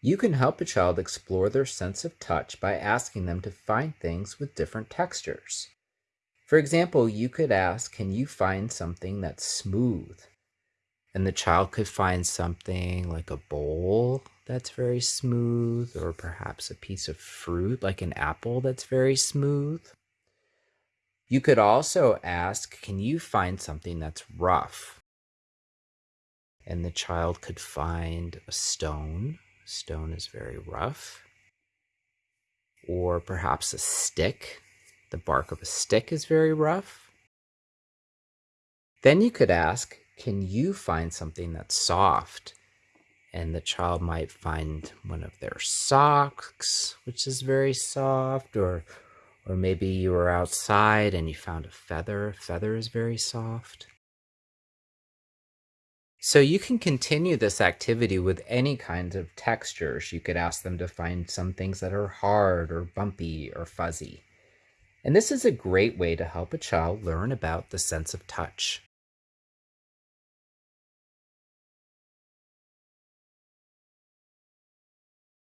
You can help a child explore their sense of touch by asking them to find things with different textures. For example, you could ask, Can you find something that's smooth? And the child could find something like a bowl that's very smooth, or perhaps a piece of fruit like an apple that's very smooth. You could also ask, Can you find something that's rough? And the child could find a stone. Stone is very rough. Or perhaps a stick. The bark of a stick is very rough. Then you could ask, Can you find something that's soft? And the child might find one of their socks, which is very soft, or or maybe you were outside and you found a feather. Feather is very soft. So you can continue this activity with any kinds of textures. You could ask them to find some things that are hard or bumpy or fuzzy. And this is a great way to help a child learn about the sense of touch.